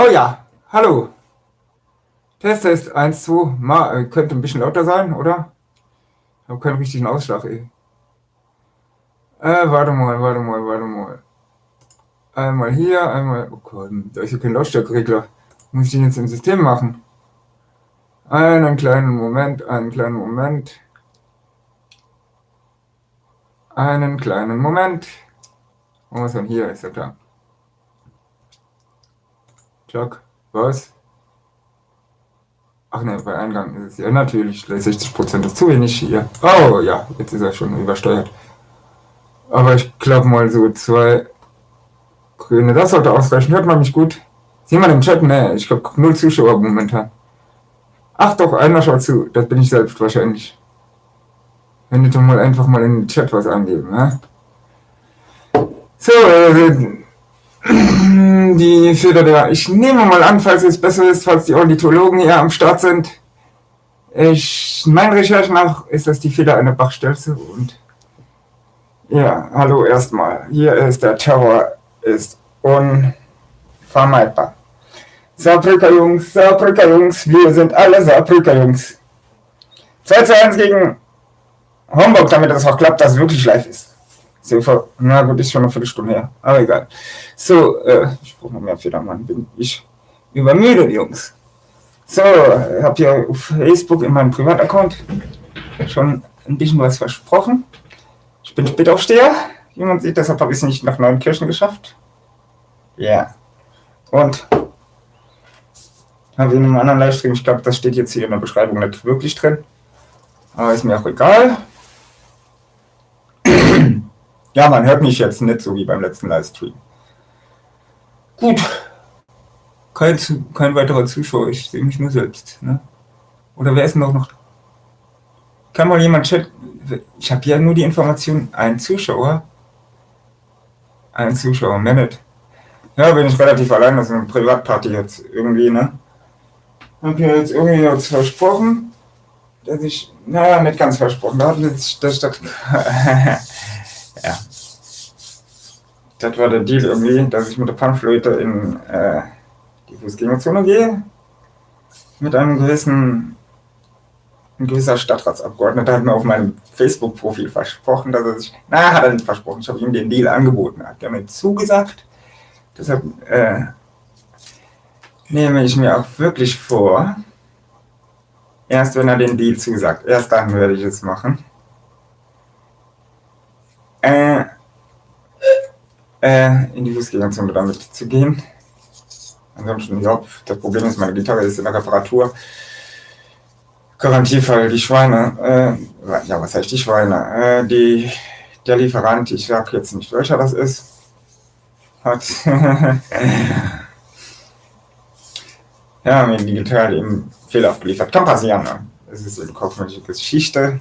Oh ja, hallo. Test, Test, 1, 2. Mal, könnte ein bisschen lauter sein, oder? Ich habe keinen richtigen Ausschlag, ey. Äh, warte mal, warte mal, warte mal. Einmal hier, einmal... Oh Gott, da ist ja kein Lautstärkeregler. Muss ich den jetzt im System machen? Einen kleinen Moment, einen kleinen Moment. Einen kleinen Moment. Wo ist denn hier? Ist ja klar. Jack, was? Ach ne, bei Eingang ist es ja natürlich. 60% ist zu wenig hier. Oh ja, jetzt ist er schon übersteuert. Aber ich glaube mal so zwei grüne. Das sollte ausreichen. Hört man mich gut? Sieh mal im Chat? Ne, ich glaube null Zuschauer momentan. Ach doch, einer schaut zu. Das bin ich selbst wahrscheinlich. Wenn du doch mal einfach mal in den Chat was angeben, ne? So, äh, die Feder der, ich nehme mal an, falls es besser ist, falls die Ornithologen hier am Start sind. Ich, mein Recherche nach ist das die Feder einer Bachstelze und ja, hallo erstmal. Hier ist der Terror, ist unvermeidbar. Saarbrücker Jungs, Saarbrücker Jungs, wir sind alle Saarbrücker Jungs. 2 zu 1 gegen Homburg, damit das auch klappt, dass es wirklich live ist. So, na gut, ist schon eine Viertelstunde her, aber egal. So, äh, ich brauche noch mehr Federmann, bin ich übermüdet, Jungs. So, ich habe hier auf Facebook in meinem Privataccount schon ein bisschen was versprochen. Ich bin Spätaufsteher, wie man sieht, deshalb habe ich es nicht nach Neunkirchen geschafft. Ja. Yeah. Und habe in einem anderen Livestream, ich glaube, das steht jetzt hier in der Beschreibung nicht wirklich drin. Aber ist mir auch egal. Ja, man hört mich jetzt nicht so wie beim letzten Livestream. Gut. Kein, kein weiterer Zuschauer, ich sehe mich nur selbst. Ne? Oder wer ist denn auch noch? Kann mal jemand chat? Ich habe ja nur die Information, ein Zuschauer. Ein Zuschauer, mehr. Ja, bin ich relativ allein, das ist eine Privatparty jetzt irgendwie, ne? Hab ja jetzt irgendwie jetzt versprochen, dass ich, naja, nicht ganz versprochen, da das, das, das, ja. Das war der Deal irgendwie, dass ich mit der Panflöte in äh, die Fußgängerzone gehe. Mit einem gewissen, ein gewisser Stadtratsabgeordneter hat mir auf meinem Facebook-Profil versprochen, dass er sich, na, hat er nicht versprochen, ich habe ihm den Deal angeboten, er hat mir zugesagt. Deshalb äh, nehme ich mir auch wirklich vor, erst wenn er den Deal zusagt, erst dann werde ich es machen. Äh, äh, in die Fußgängerzone damit zu gehen. Ansonsten, ja, das Problem ist, meine Gitarre ist in der Reparatur. Garantiefall die Schweine, äh, ja, was heißt die Schweine? Äh, die, der Lieferant, ich sage jetzt nicht, welcher das ist, hat ja, mir digital eben fehlerhaft geliefert. Kann passieren. Ne? Es ist eben kaufmännische Geschichte.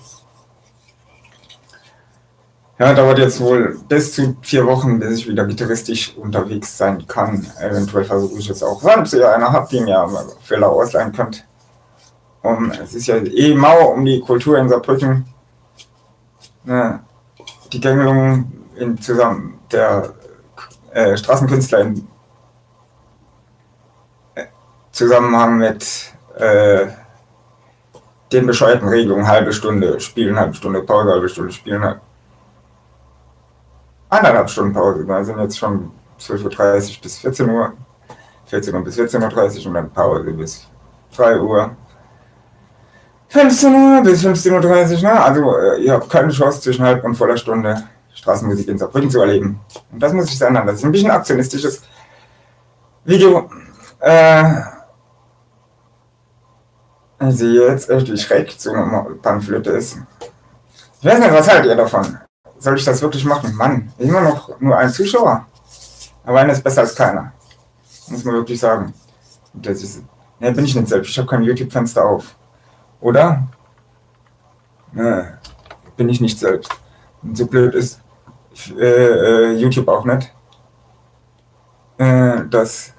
Ja, dauert jetzt wohl bis zu vier Wochen, bis ich wieder gitarristisch unterwegs sein kann. Eventuell versuche ich es auch, wenn ihr einer habt, die mir Fehler ausleihen könnt. Um, es ist ja eh mau um die Kultur in Saarbrücken. Ja, die Gängelung in zusammen der äh, Straßenkünstler in Zusammenhang mit äh, den bescheuerten Regelungen, halbe Stunde spielen, halbe Stunde Pause, halbe Stunde spielen, halb. Eineinhalb Stunden Pause. Wir sind jetzt schon 12.30 Uhr bis 14 Uhr, 14 Uhr bis 14.30 Uhr und dann Pause bis 3 Uhr. 15 Uhr bis 15.30 Uhr, ne? also äh, ihr habt keine Chance zwischen halb und voller Stunde Straßenmusik in Saarbrücken zu erleben. Und das muss ich ändern. Das ist ein bisschen aktionistisches Video. Äh, also jetzt echt wie schräg so eine Panflöte ist. Ich weiß nicht, was haltet ihr davon? Soll ich das wirklich machen? Mann, immer noch nur ein Zuschauer. Aber einer ist besser als keiner. Muss man wirklich sagen. Ist, ja, bin ich nicht selbst. Ich habe kein YouTube-Fenster auf. Oder? Ne, bin ich nicht selbst. Und so blöd ist äh, äh, YouTube auch nicht, äh, dass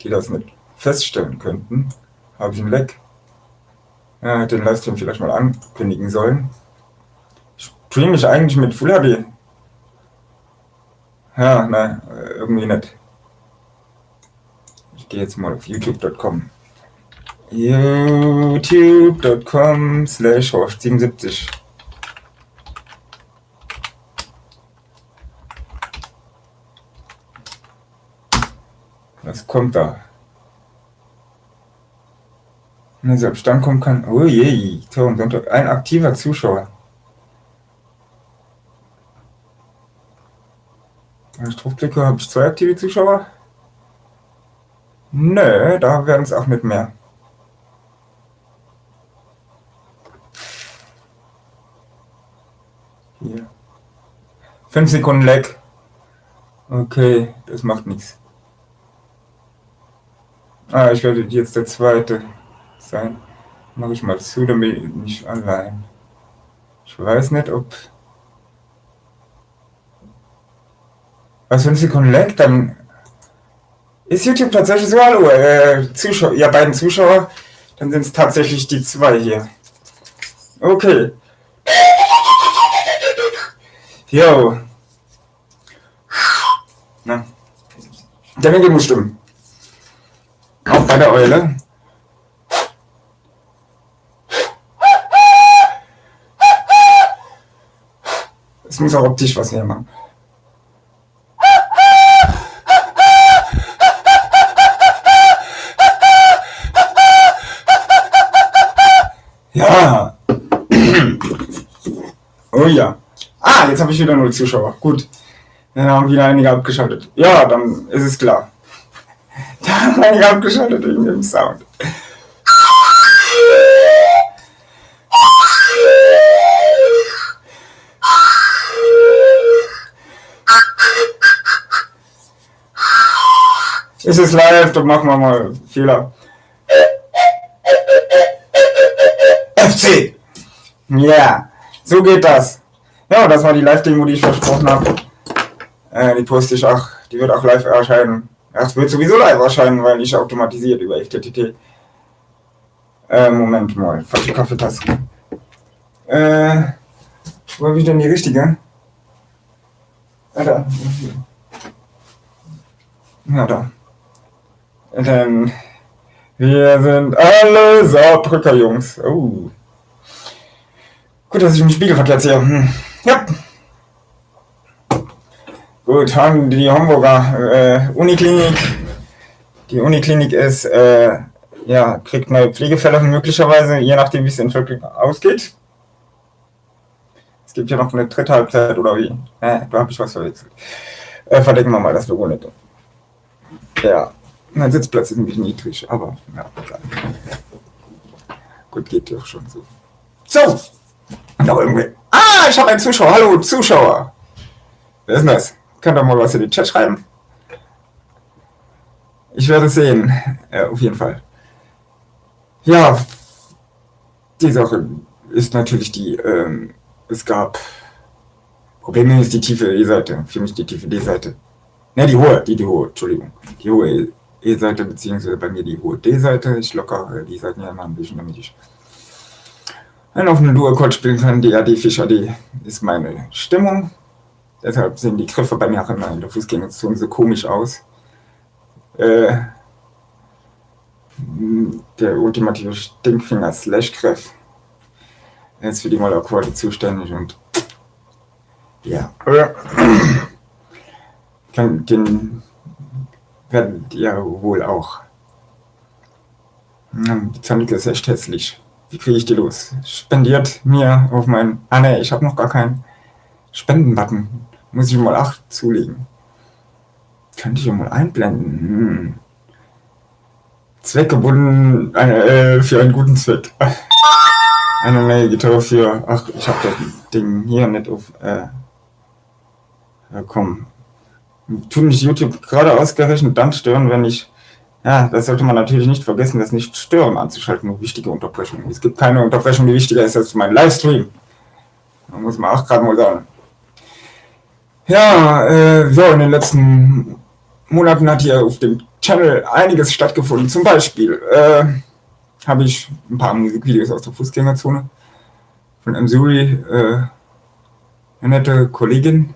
die das nicht feststellen könnten habe ich einen Leck. Hätte den Livestream vielleicht mal ankündigen sollen. Ich streame mich eigentlich mit Full HD. Ja, nein, irgendwie nicht. Ich gehe jetzt mal auf youtube.com. youtube.com slash 77 Was kommt da? Na, selbst dann kommt kein... Oh je, Tor und Sonntag. Ein aktiver Zuschauer. Wenn ich draufklicke, habe ich zwei aktive Zuschauer. Nö, da werden es auch nicht mehr. Hier. 5 Sekunden Lag. Okay, das macht nichts. Ah, ich werde jetzt der Zweite sein. Mache ich mal zu, damit ich nicht allein. Ich weiß nicht, ob... Was, 5 Sekunden Lag, dann ist YouTube tatsächlich so, hallo, äh, Zuschauer, ja, beiden Zuschauer, dann sind es tatsächlich die zwei hier. Okay. Jo. Na. Der Winkel muss stimmen. Auch bei der Eule. Es muss auch optisch was hermachen. Ja. Oh ja. Ah, jetzt habe ich wieder null Zuschauer. Gut. Dann haben wieder einige abgeschaltet. Ja, dann ist es klar. Da haben einige abgeschaltet wegen dem Sound. Es ist live, da machen wir mal Fehler. FC. Ja, yeah. so geht das. Ja, das war die Live-Demo, die ich versprochen habe. Äh, die poste ich auch, die wird auch live erscheinen. Ja, es wird sowieso live erscheinen, weil ich automatisiert über FTTT. Äh, Moment mal, falsche Kaffeetasse. Äh, wo habe ich denn die richtige? Ah, da. Ja, da. Dann, wir sind alle Saarbrücker Jungs. Oh. Gut, dass ich im Spiegel verkehrt sehe. Hm. Ja. Gut, haben die Hamburger äh, Uniklinik. Die Uniklinik ist, äh, ja, kriegt neue Pflegefälle möglicherweise, je nachdem, wie es in Völkling ausgeht. Es gibt ja noch eine dritte Halbzeit oder wie? Äh, da habe ich was verwechselt. Äh, verdecken wir mal das Logo nicht. Ja, mein Sitzplatz ist bisschen niedrig, aber ja, egal. Gut, geht doch schon so. So, noch irgendwie. Ah, ich habe einen Zuschauer. Hallo, Zuschauer. Wer ist denn das? Könnt ihr mal was in den Chat schreiben? Ich werde es sehen. Ja, auf jeden Fall. Ja, die Sache ist natürlich die, ähm, es gab Probleme ist die tiefe E-Seite, für mich die tiefe D-Seite. Ne, die hohe, die, die hohe, Entschuldigung. Die hohe E-Seite, beziehungsweise bei mir die hohe D-Seite. Ich lockere die Seiten ja immer ein bisschen, damit ich einen offenen Duo-Chord spielen kann. Die AD Fischer D ist meine Stimmung. Deshalb sehen die Griffe bei mir auch immer in der Fußgängerzone so komisch aus. Äh, der ultimative Stinkfinger Slash-Griff ist für die Mollakkorde zuständig und ja, den werdet ihr wohl auch. Die Zahnlücke ist echt hässlich. Wie kriege ich die los? Spendiert mir auf mein... Ah ne, ich habe noch gar keinen Spendenbutton. Muss ich mal 8 zulegen. Könnte ich ja mal einblenden. Hm. Zweckgebunden äh, für einen guten Zweck. Eine neue Gitarre für... Ach, ich habe das Ding hier nicht auf... Äh, ja, komm. Tut mich YouTube gerade ausgerechnet dann stören, wenn ich ja, das sollte man natürlich nicht vergessen, das nicht stören anzuschalten, nur wichtige Unterbrechungen. Es gibt keine Unterbrechung, die wichtiger ist als mein Livestream. Da muss man auch gerade mal sagen. Ja, äh, so, in den letzten Monaten hat hier auf dem Channel einiges stattgefunden. Zum Beispiel äh, habe ich ein paar Musikvideos aus der Fußgängerzone von Msuri, äh, eine nette Kollegin,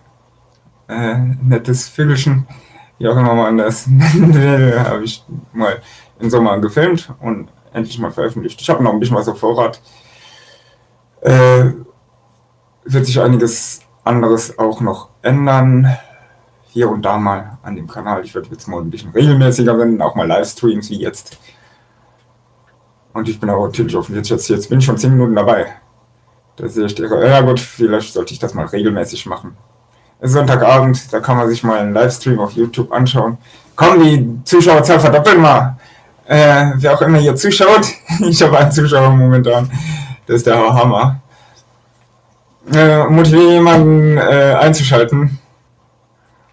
äh, nettes Vögelchen, wie auch immer man das nennen will, habe ich mal im Sommer gefilmt und endlich mal veröffentlicht. Ich habe noch ein bisschen was auf Vorrat. Äh, wird sich einiges anderes auch noch ändern. Hier und da mal an dem Kanal. Ich werde jetzt mal ein bisschen regelmäßiger werden, auch mal Livestreams wie jetzt. Und ich bin aber natürlich offen. Jetzt, jetzt, jetzt bin ich schon 10 Minuten dabei. Da sehe ich, ja gut, vielleicht sollte ich das mal regelmäßig machen. Sonntagabend, da kann man sich mal einen Livestream auf YouTube anschauen. Komm, die Zuschauerzahl verdoppeln mal. Äh, wer auch immer hier zuschaut, ich habe einen Zuschauer momentan, das ist der Hammer. Äh, motiviere jemanden äh, einzuschalten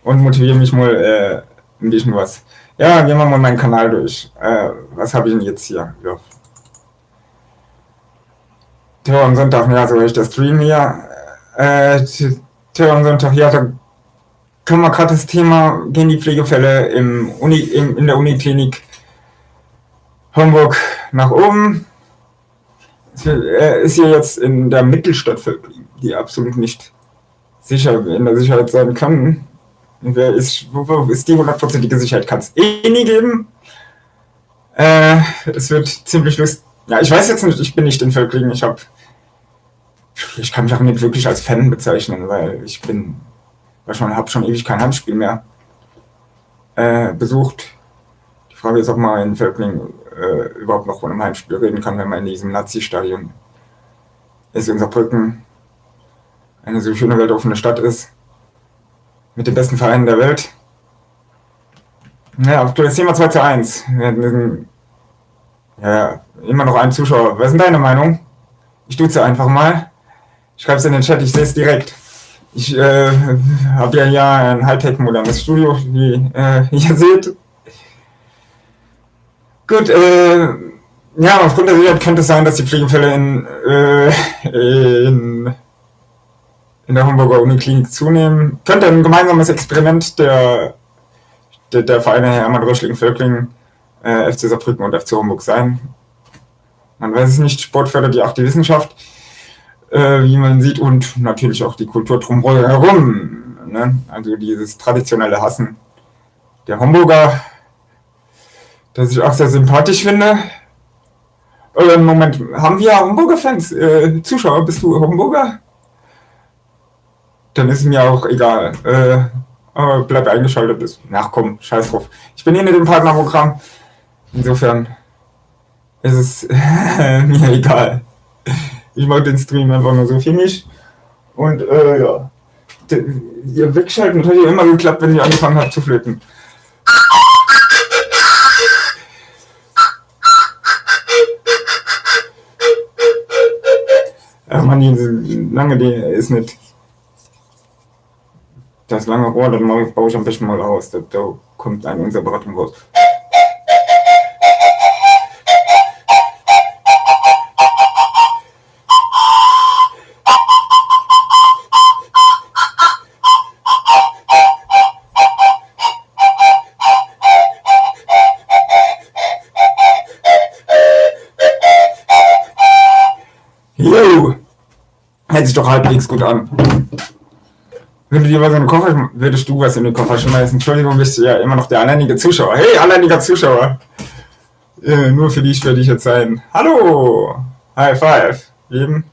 und motiviere mich mal äh, ein bisschen was. Ja, gehen wir mal meinen Kanal durch. Äh, was habe ich denn jetzt hier? Ja. Terror am Sonntag, ja, so ich das Stream hier. Äh, Terror am Sonntag, ja, da können wir gerade das Thema, gehen die Pflegefälle im Uni, im, in der Uniklinik Homburg nach oben. Er ist hier jetzt in der Mittelstadt, die absolut nicht sicher in der Sicherheit sein kann. Wer ist, wo, ist die hundertprozentige Sicherheit? Kann es eh nie geben. Äh, es wird ziemlich lustig. Ja, ich weiß jetzt nicht, ich bin nicht in Völklingen. Ich habe ich kann mich auch nicht wirklich als Fan bezeichnen, weil ich bin, weil schon, habe schon ewig kein Handspiel mehr äh, besucht. Die Frage ist, ob man in Völkling äh, überhaupt noch von einem Heimspiel reden kann, wenn man in diesem Nazi-Stadion ist, in Saarbrücken eine so schöne weltoffene Stadt ist, mit den besten Vereinen der Welt. Ja, aktuell ist immer 2 zu 1. Wir hatten ja, immer noch einen Zuschauer. Was ist denn deine Meinung? Ich duze einfach mal. Schreib es in den Chat, ich sehe es direkt. Ich äh, habe ja hier ein Hightech-modernes Studio, wie äh, ihr seht. Gut, äh, ja, aufgrund der Sicherheit könnte es sein, dass die Pflegefälle in, äh, in, in der Homburger Uniklinik zunehmen. Könnte ein gemeinsames Experiment der, der, der Vereine Hermann Röschling, Völkling, äh, FC Saarbrücken und FC Homburg sein. Man weiß es nicht, Sport fördert ja auch die Wissenschaft äh, wie man sieht, und natürlich auch die Kultur drumherum. Ne? Also dieses traditionelle Hassen der Homburger, das ich auch sehr sympathisch finde. Äh, Moment, haben wir Homburger-Fans? Äh, Zuschauer, bist du Homburger? Dann ist es mir auch egal. Äh, aber bleib eingeschaltet. Ist. Ach komm, scheiß drauf. Ich bin hier mit dem Partnerprogramm. Insofern ist es mir egal. Ich mache den Stream einfach nur so für mich. Und äh, ja. Ihr wegschalten hat ja immer geklappt, wenn ihr angefangen habt zu flöten. Ja, Mann, die lange, die ist nicht. Das lange Rohr, das baue ich am besten mal aus. Da, da kommt eine Unterberatung raus. Sich doch halbwegs gut an. Wenn dir mal so einen Koffer, würdest du was in den Koffer schmeißen? Entschuldigung, bist du ja immer noch der alleinige Zuschauer. Hey, alleiniger Zuschauer! Äh, nur für dich werde ich jetzt sein. Hallo! High Five! Eben,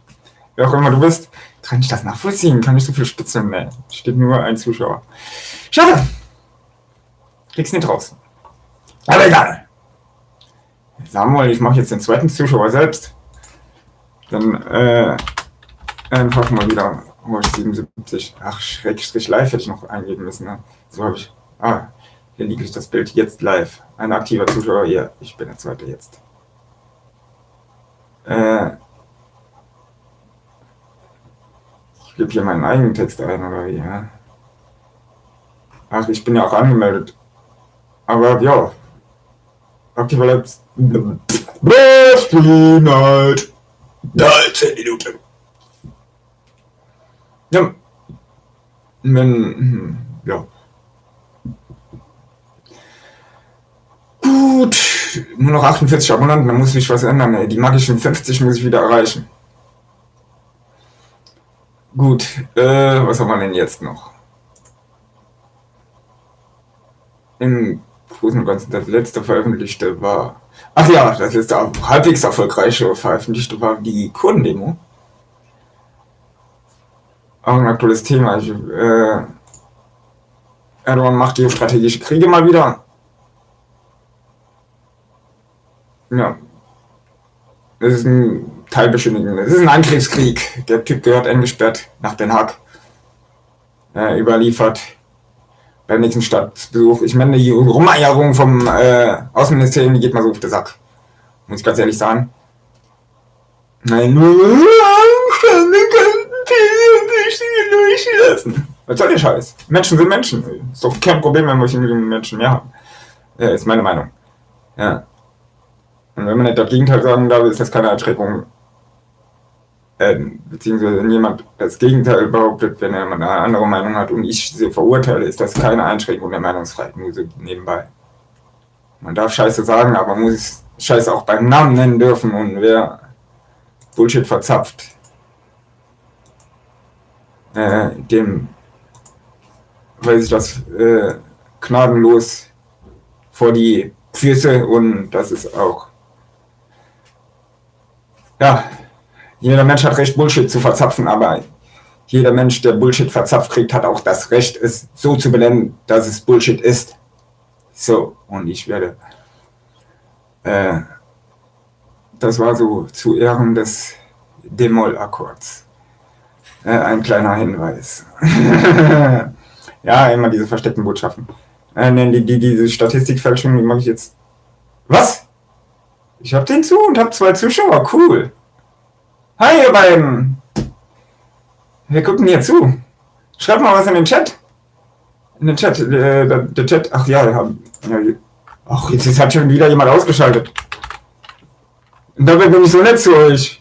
wer auch immer du bist. Kann ich das nachvollziehen? Kann ich so viel spitzeln? Nee, steht nur ein Zuschauer. Schade! Krieg's nicht raus. Aber egal. Samuel, ich mache jetzt den zweiten Zuschauer selbst. Dann, äh, Einfach mal wieder oh, 77. Ach, Schrägstrich live hätte ich noch eingeben müssen. Ne? So habe ich. Ah, hier liegt das Bild jetzt live. Ein aktiver Zuschauer hier. Ich bin der zweite jetzt. Äh, ich gebe hier meinen eigenen Text ein, oder wie? Ja? Ach, ich bin ja auch angemeldet. Aber ja. Aktiver. Wrestling Night. 13 Minuten. Ja. Wenn, hm, ja. Gut, nur noch 48 Abonnenten, da muss sich was ändern. Ey. Die magischen 50 muss ich wieder erreichen. Gut, äh, was haben wir denn jetzt noch? im Großen und Ganzen das letzte veröffentlichte war. Ach ja, das letzte halbwegs erfolgreiche veröffentlichte war die Kundendemo. Auch ein aktuelles Thema. Ich, äh, Erdogan macht geostrategische Kriege mal wieder. Ja. Das ist ein Teilbeschönigen. Das ist ein Angriffskrieg. Der Typ gehört eingesperrt nach Den Haag. Äh, überliefert beim nächsten Stadtbesuch. Ich meine, die Rumeierung vom äh, Außenministerium, die geht mal so auf den Sack. Muss ich ganz ehrlich sagen. Nein, nur durchlassen. Was soll der Scheiß? Menschen sind Menschen. Ist doch kein Problem, wenn wir Menschen mehr haben. Ja, ist meine Meinung. Ja. Und wenn man nicht das Gegenteil sagen darf, ist das keine Erschreckung. Ähm, beziehungsweise wenn jemand das Gegenteil behauptet, wenn er eine andere Meinung hat und ich sie verurteile, ist das keine Einschränkung der Meinungsfreiheit, nur so nebenbei. Man darf Scheiße sagen, aber muss Scheiße auch beim Namen nennen dürfen und wer Bullshit verzapft, äh, dem weiß ich das äh, gnadenlos vor die Füße und das ist auch ja, jeder Mensch hat Recht, Bullshit zu verzapfen, aber jeder Mensch, der Bullshit verzapft kriegt, hat auch das Recht, es so zu benennen, dass es Bullshit ist. So, und ich werde. Äh, das war so zu Ehren des Demol-Akkords. Äh, ein kleiner Hinweis. ja, immer diese versteckten Botschaften. Äh, nein, die, die, diese Statistikfälschung, die mache ich jetzt. Was? Ich hab den zu und hab zwei Zuschauer. Cool. Hi, ihr beiden. Wir gucken hier zu. Schreibt mal was in den Chat. In den Chat. Äh, der, der, Chat. Ach ja, wir haben. Ja, ach, jetzt, jetzt hat schon wieder jemand ausgeschaltet. Und dabei bin ich so nett zu euch.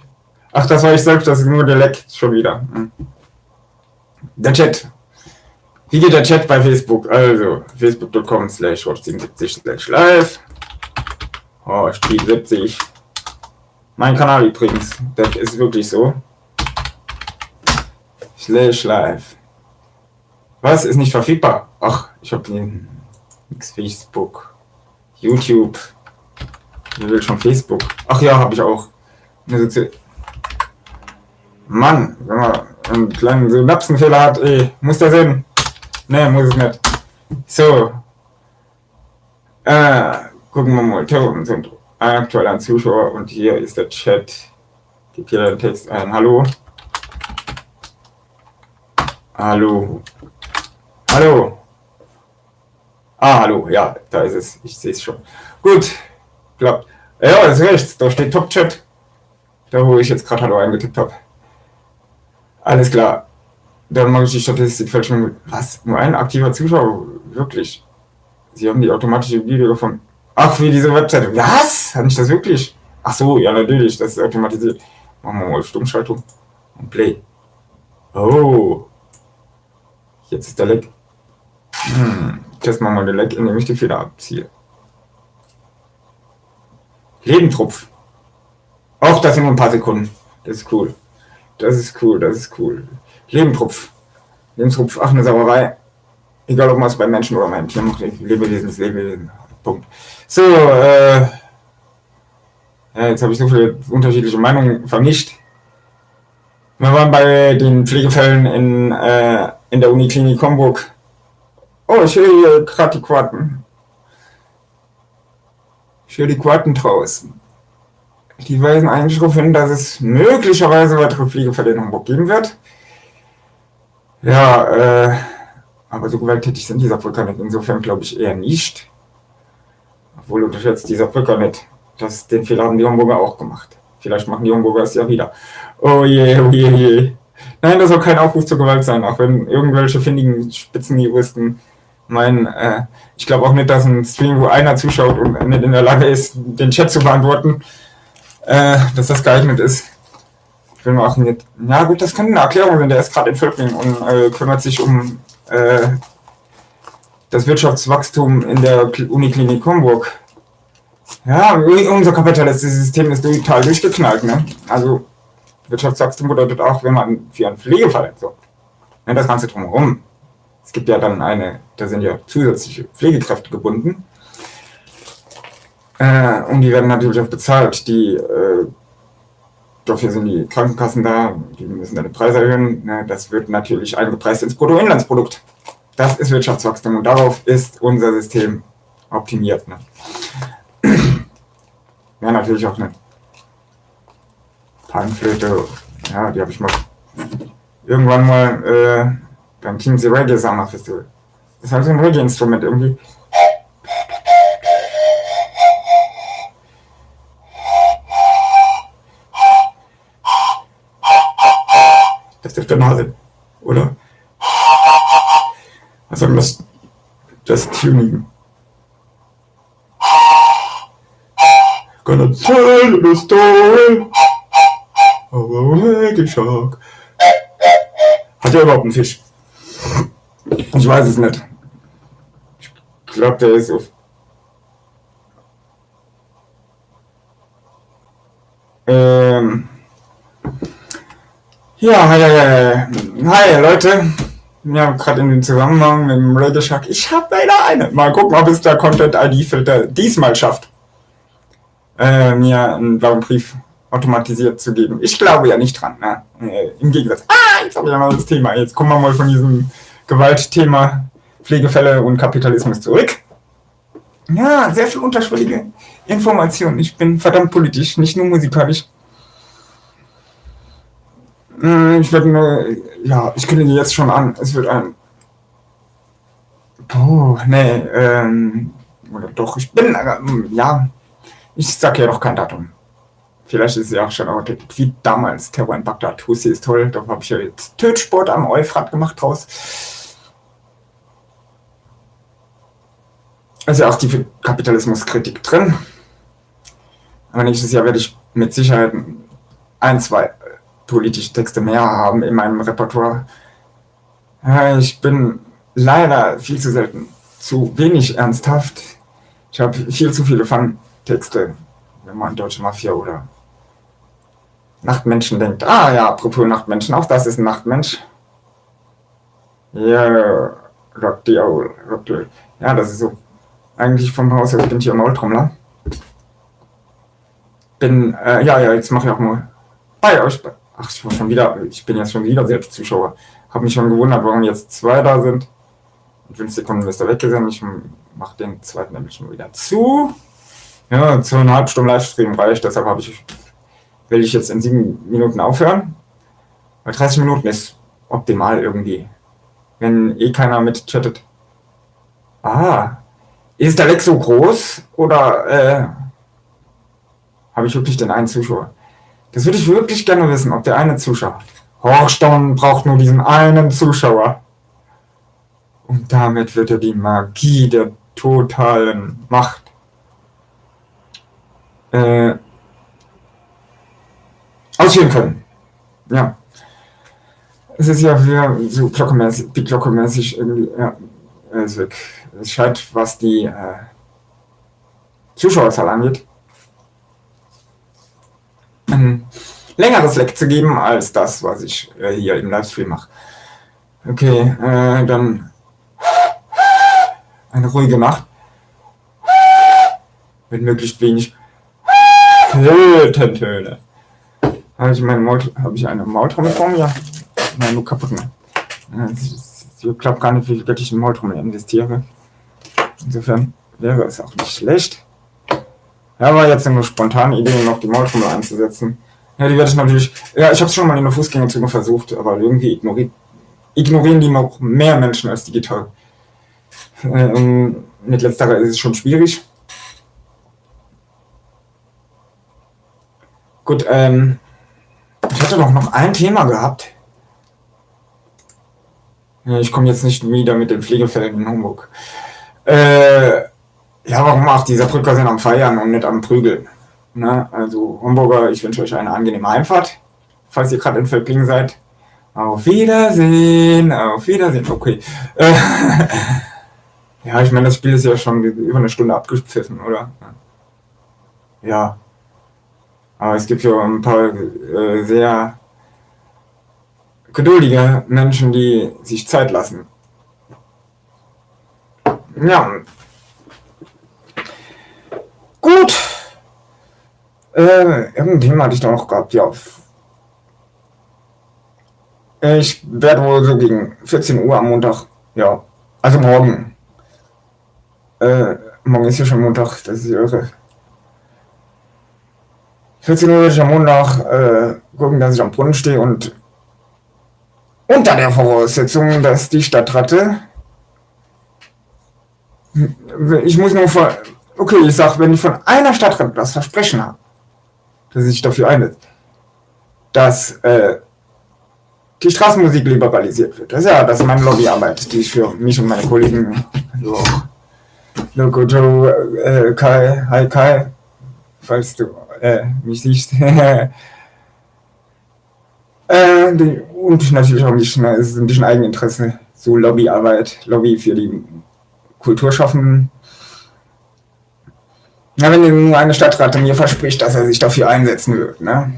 Ach, das war ich selbst, das ist nur der Leck schon wieder. Hm. Der Chat. Wie geht der Chat bei Facebook? Also, facebook.com slash 77 slash live. Oh, Spiel 70. Mein Kanal übrigens, das ist wirklich so. Slash live. Was? Ist nicht verfügbar? Ach, ich habe nix Facebook. YouTube. Wer will schon Facebook? Ach ja, habe ich auch. Mann, wenn man einen kleinen Synapsenfehler hat, ey, muss das hin? Ne, muss es nicht. So. Äh, gucken wir mal. Terror sind aktuell ein Zuschauer und hier ist der Chat. Gib hier den Text ein. Hallo. Hallo. Hallo. Ah, hallo. Ja, da ist es. Ich sehe es schon. Gut. Klappt. Ja, ist rechts. Da steht Top Chat. Da, wo ich jetzt gerade Hallo eingetippt habe. Alles klar. Dann mache ich die Statistik Statistikfälschung. Was? Nur ein aktiver Zuschauer? Wirklich? Sie haben die automatische Video gefunden. Ach, wie diese Webseite. Was? Kann ich das wirklich? Ach so, ja, natürlich, das ist automatisiert. Machen wir mal Stummschaltung und Play. Oh. Jetzt ist der Leck. Hm. Testen wir mal den Leck, indem ich die Fehler abziehe. Lebentropf. Auch das sind nur ein paar Sekunden. Das ist cool. Das ist cool, das ist cool. Lebentropf. Lebentropf, ach, eine Sauerei. Egal, ob man es bei Menschen oder beim Tier macht. Lebewesen ist Lebewesen. Punkt. So, äh, jetzt habe ich so viele unterschiedliche Meinungen vermischt. Wir waren bei den Pflegefällen in, äh, in der Uniklinik Homburg. Oh, ich höre hier gerade die Quaten. Ich höre die Quaten draußen. Die weisen eigentlich darauf hin, dass es möglicherweise weitere Hamburg geben wird. Ja, äh, aber so gewalttätig sind Brücker nicht. Insofern glaube ich eher nicht. Obwohl unterschätzt dieser Brücker nicht. Das, den Fehler haben die Homburger auch gemacht. Vielleicht machen die Homburger es ja wieder. Oh je, oh je, oh je. Nein, das soll kein Aufruf zur Gewalt sein, auch wenn irgendwelche findigen Spitzenjuristen meinen, äh, ich glaube auch nicht, dass ein Stream, wo einer zuschaut und nicht in der Lage ist, den Chat zu beantworten, äh, dass das geeignet ist. Will mal auch nicht. Na gut, das kann eine Erklärung sein. Der ist gerade in Völkling und äh, kümmert sich um äh, das Wirtschaftswachstum in der Uniklinik Homburg. Ja, unser kapitalistisches System ist total durchgeknallt. Ne? Also Wirtschaftswachstum bedeutet auch, wenn man für einen Pflegefall so. Ne, das Ganze drumherum. Es gibt ja dann eine, da sind ja zusätzliche Pflegekräfte gebunden. Äh, und die werden natürlich auch bezahlt. Die, äh, dafür sind die Krankenkassen da, die müssen dann die Preise erhöhen. Ne? Das wird natürlich eingepreist ins Bruttoinlandsprodukt. Das ist Wirtschaftswachstum und darauf ist unser System optimiert. Ne? Ja, natürlich auch eine Panflöte. Ja, die habe ich mal irgendwann mal äh, beim Kinsey Reggae Summer Festival. Das ist halt ein Reggae-Instrument irgendwie. Ist der Nase, oder? Was soll das? Das Tuning. Gonna tell you the story of a reggae shark. Hat er überhaupt einen Fisch? Ich weiß es nicht. Ich glaube, der ist auf. Ähm. Ja, hi, hi, hi, Leute. Ja, gerade in den Zusammenhang mit dem Radio Shark. Ich habe leider eine. Mal gucken, ob es der Content ID Filter diesmal schafft, äh, mir einen blauen Brief automatisiert zu geben. Ich glaube ja nicht dran. Ne? Äh, Im Gegensatz. Ah, jetzt habe ich noch das Thema. Jetzt kommen wir mal von diesem Gewaltthema Pflegefälle und Kapitalismus zurück. Ja, sehr viel unterschwellige Informationen. Ich bin verdammt politisch, nicht nur musikalisch. Hm, ich werde nur, ja, ich kündige jetzt schon an. Es wird ein. Oh, nee, ähm, oder doch, ich bin, äh, ja, ich sag ja doch kein Datum. Vielleicht ist es ja auch schon aber wie damals Terror in Bagdad. Hussi ist toll, da habe ich ja jetzt Tötsport am Euphrat gemacht draus. Also auch die Kapitalismuskritik drin. Aber nächstes Jahr werde ich mit Sicherheit ein, zwei politische Texte mehr haben in meinem Repertoire. Ich bin leider viel zu selten zu wenig ernsthaft. Ich habe viel zu viele Fun-Texte, wenn man an deutsche Mafia oder Nachtmenschen denkt. Ah ja, apropos Nachtmenschen, auch das ist ein Nachtmensch. Ja, Rock the Owl. Rock the, ja, das ist so eigentlich vom Haus aus bin ich ja Maultrommler. Bin, äh, ja, ja, jetzt mache ich auch mal bei euch. Ach, ich war schon wieder, ich bin jetzt schon wieder selbst Zuschauer. Habe mich schon gewundert, warum jetzt zwei da sind. In fünf Sekunden ist er weggesendet. Ich mache den zweiten nämlich schon wieder zu. Ja, zweieinhalb Stunden Livestream reicht, deshalb habe ich, will ich jetzt in sieben Minuten aufhören. Weil 30 Minuten ist optimal irgendwie. Wenn eh keiner mitchattet. Ah, ist der Leck so groß oder äh, habe ich wirklich den einen Zuschauer? Das würde ich wirklich gerne wissen, ob der eine Zuschauer. Horchstone braucht nur diesen einen Zuschauer. Und damit wird er die Magie der totalen Macht äh, ausführen können. Ja. Es ist ja wieder so glockenmäßig, die glockenmäßig irgendwie, ja, weg es scheint, was die äh, Zuschauerzahl angeht, ein längeres Leck zu geben als das, was ich äh, hier im Livestream mache. Okay, äh, dann eine ruhige Nacht mit möglichst wenig Tötentöne. Habe ich, meine Maul, habe ich eine Maultrommel vor mir? Nein, nur kaputt. Ich glaube gar nicht, wie viel Geld ich in Maultrommel investiere. Insofern wäre es auch nicht schlecht. Ja, war jetzt eine spontane Idee, noch die Maultrommel einzusetzen. Ja, die werde ich natürlich. Ja, ich habe es schon mal in der Fußgängerzone versucht, aber irgendwie ignori ignorieren die noch mehr Menschen als digital. Ähm, mit letzterer ist es schon schwierig. Gut, ähm, ich hatte doch noch ein Thema gehabt. Ich komme jetzt nicht wieder mit den Pflegefällen in Hamburg. Äh, ja, warum auch? Diese Brücker sind am Feiern und nicht am Prügeln. Ne? Also Homburger, ich wünsche euch eine angenehme Heimfahrt, falls ihr gerade in Völklingen seid. Auf Wiedersehen, auf Wiedersehen, okay. Ja, ich meine, das Spiel ist ja schon über eine Stunde abgepfiffen, oder? Ja. Aber es gibt ja ein paar äh, sehr geduldige Menschen, die sich Zeit lassen Ja. Gut. Äh, irgendein hatte ich noch gehabt, ja. Ich werde wohl so gegen 14 Uhr am Montag, ja, also morgen. Äh, morgen ist ja schon Montag, das ist irre. 14 Uhr werde ich am Montag äh, gucken, dass ich am Brunnen stehe und unter der Voraussetzung, dass die Stadtratte ich muss nur von, okay, ich sag, wenn ich von einer Stadtrat das Versprechen habe, dass ich dafür einsetze, dass äh, die Straßenmusik liberalisiert wird. Das ist ja das ist meine Lobbyarbeit, die ich für mich und meine Kollegen, also Loco Joe, äh, Kai, hi Kai, falls du äh, mich siehst. äh, die, und natürlich auch ein bisschen, es ist ein bisschen Eigeninteresse, so Lobbyarbeit, Lobby für die Kulturschaffenden. Ja, wenn nur eine Stadtrat mir verspricht, dass er sich dafür einsetzen wird, ne?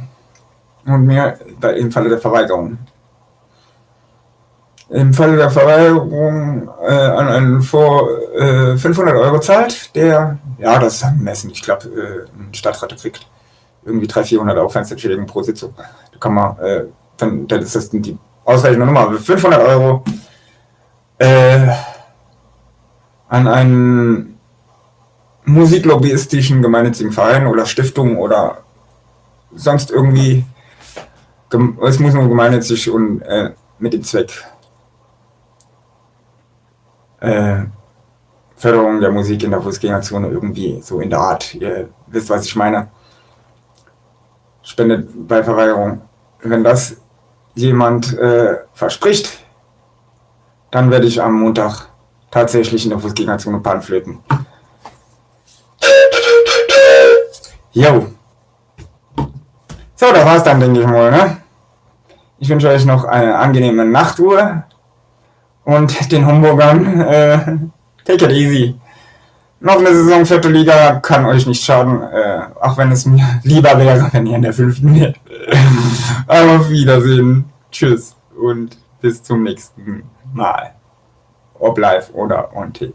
Und mir im Falle der Verweigerung. Im Falle der Verweigerung äh, an einen vor äh, 500 Euro zahlt, der, ja, das ist angemessen. Ich glaube, äh, ein Stadtrat kriegt irgendwie 300, 400 Aufwandsentschädigung pro Sitzung. Da kann man, äh, dann, dann ist das die ausreichende Nummer. 500 Euro äh, an einen musiklobbyistischen gemeinnützigen Verein oder Stiftung oder sonst irgendwie, es muss nur gemeinnützig und äh, mit dem Zweck äh, Förderung der Musik in der Fußgängerzone irgendwie so in der Art, ihr wisst, was ich meine, spendet bei Verweigerung. Wenn das jemand äh, verspricht, dann werde ich am Montag tatsächlich in der Fußgängerzone Panflöten. Jo. So, das war's dann, denke ich mal. Ne? Ich wünsche euch noch eine angenehme Nachtruhe und den Homburgern äh, take it easy. Noch eine Saison vierte Liga kann euch nicht schaden, äh, auch wenn es mir lieber wäre, wenn ihr in der fünften wärt. Auf Wiedersehen. Tschüss und bis zum nächsten Mal ob live oder on tape.